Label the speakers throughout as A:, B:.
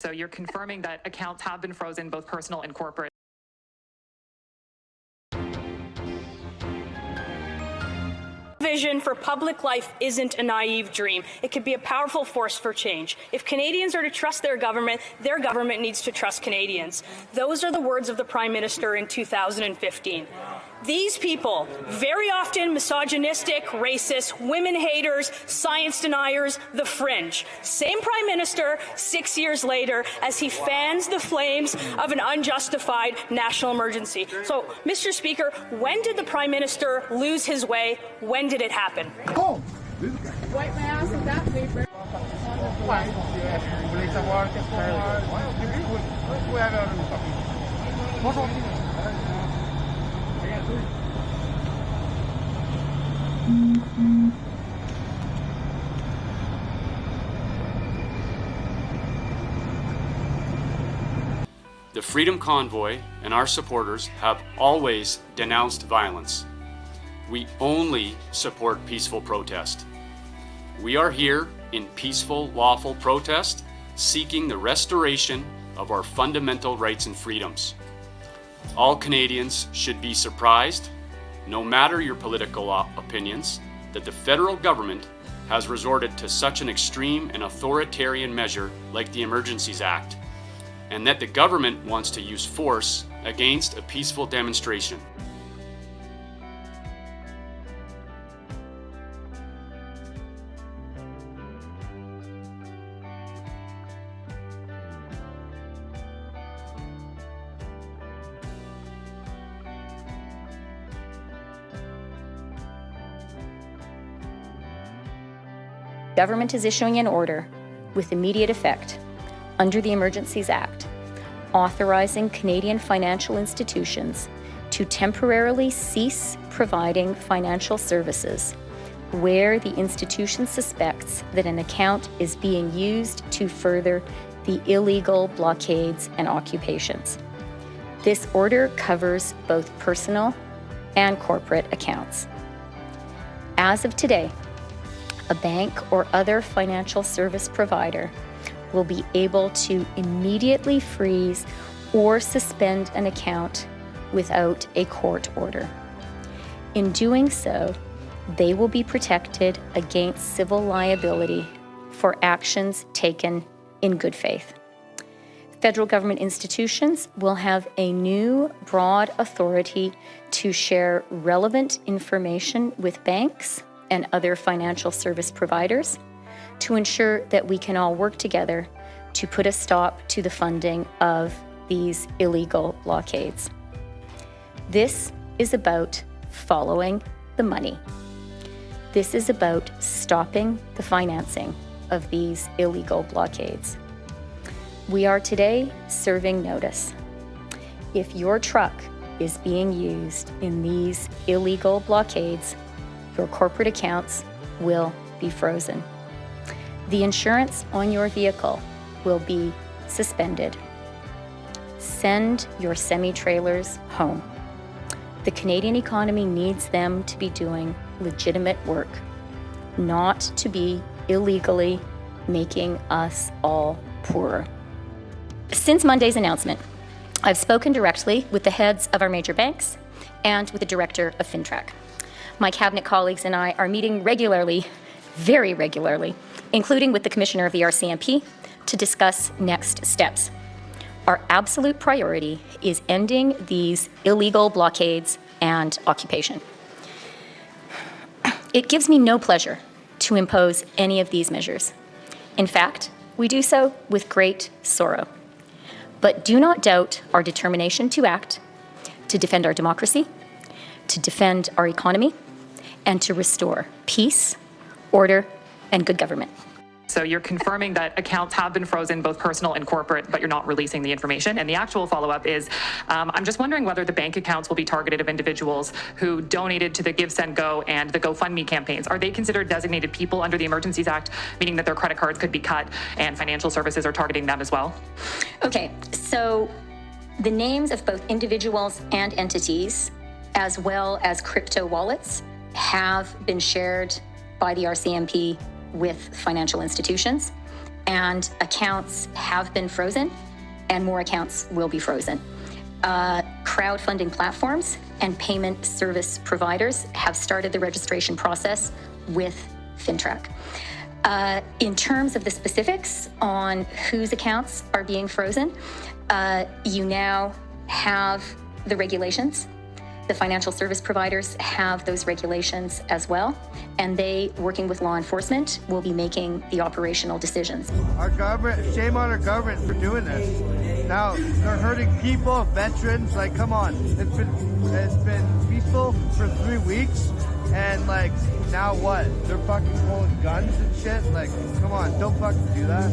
A: So you're confirming that accounts have been frozen, both personal and corporate.
B: vision for public life isn't a naive dream. It could be a powerful force for change. If Canadians are to trust their government, their government needs to trust Canadians. Those are the words of the Prime Minister in 2015. These people, very often misogynistic, racist, women haters, science deniers, the fringe. Same Prime Minister six years later as he fans the flames of an unjustified national emergency. So, Mr. Speaker, when did the Prime Minister lose his way? When did it happen?
C: Oh,
D: Wipe my ass with that paper.
E: The Freedom Convoy and our supporters have always denounced violence. We only support peaceful protest. We are here in peaceful, lawful protest, seeking the restoration of our fundamental rights and freedoms. All Canadians should be surprised, no matter your political opinions, that the federal government has resorted to such an extreme and authoritarian measure like the Emergencies Act, and that the government wants to use force against a peaceful demonstration.
F: Government is issuing an order with immediate effect under the Emergencies Act authorizing Canadian financial institutions to temporarily cease providing financial services where the institution suspects that an account is being used to further the illegal blockades and occupations. This order covers both personal and corporate accounts. As of today, a bank or other financial service provider will be able to immediately freeze or suspend an account without a court order. In doing so, they will be protected against civil liability for actions taken in good faith. Federal government institutions will have a new broad authority to share relevant information with banks and other financial service providers to ensure that we can all work together to put a stop to the funding of these illegal blockades. This is about following the money. This is about stopping the financing of these illegal blockades. We are today serving notice. If your truck is being used in these illegal blockades, your corporate accounts will be frozen. The insurance on your vehicle will be suspended. Send your semi trailers home. The Canadian economy needs them to be doing legitimate work, not to be illegally making us all poorer. Since Monday's announcement, I've spoken directly with the heads of our major banks and with the director of FINTRAC. My cabinet colleagues and I are meeting regularly, very regularly, including with the commissioner of the RCMP, to discuss next steps. Our absolute priority is ending these illegal blockades and occupation. It gives me no pleasure to impose any of these measures. In fact, we do so with great sorrow. But do not doubt our determination to act, to defend our democracy, to defend our economy, and to restore peace, order, and good government.
A: So you're confirming that accounts have been frozen, both personal and corporate, but you're not releasing the information. And the actual follow-up is, um, I'm just wondering whether the bank accounts will be targeted of individuals who donated to the GiveSendGo and the GoFundMe campaigns. Are they considered designated people under the Emergencies Act, meaning that their credit cards could be cut and financial services are targeting them as well?
F: Okay, so the names of both individuals and entities, as well as crypto wallets, have been shared by the RCMP with financial institutions. and accounts have been frozen, and more accounts will be frozen. Uh, crowdfunding platforms and payment service providers have started the registration process with FINTRAC. Uh, in terms of the specifics on whose accounts are being frozen, uh, you now have the regulations. The financial service providers have those regulations as well, and they, working with law enforcement, will be making the operational decisions.
C: Our government, shame on our government for doing this. Now they're hurting people, veterans. Like, come on, it's been it's been peaceful for three weeks, and like now what? They're fucking pulling guns and shit. Like, come on, don't fucking do that.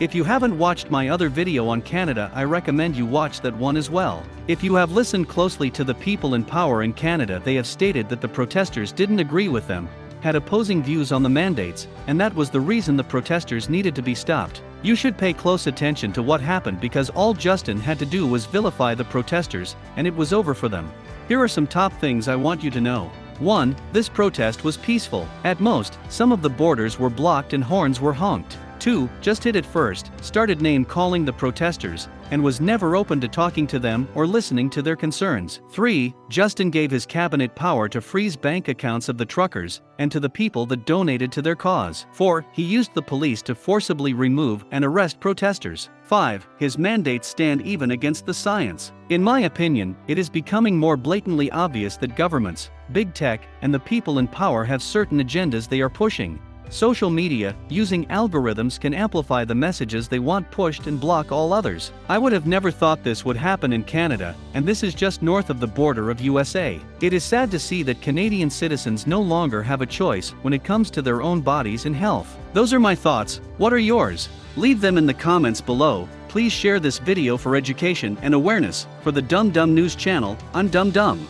G: If you haven't watched my other video on Canada, I recommend you watch that one as well. If you have listened closely to the people in power in Canada, they have stated that the protesters didn't agree with them, had opposing views on the mandates, and that was the reason the protesters needed to be stopped. You should pay close attention to what happened because all Justin had to do was vilify the protesters, and it was over for them. Here are some top things I want you to know. 1. This protest was peaceful. At most, some of the borders were blocked and horns were honked. 2. Just hit it first, started name calling the protesters, and was never open to talking to them or listening to their concerns. 3. Justin gave his cabinet power to freeze bank accounts of the truckers and to the people that donated to their cause. 4. He used the police to forcibly remove and arrest protesters. 5. His mandates stand even against the science. In my opinion, it is becoming more blatantly obvious that governments, big tech, and the people in power have certain agendas they are pushing. Social media, using algorithms can amplify the messages they want pushed and block all others. I would have never thought this would happen in Canada, and this is just north of the border of USA. It is sad to see that Canadian citizens no longer have a choice when it comes to their own bodies and health. Those are my thoughts, what are yours? Leave them in the comments below. Please share this video for education and awareness. For the Dumb Dumb News channel, I'm Dumb Dumb.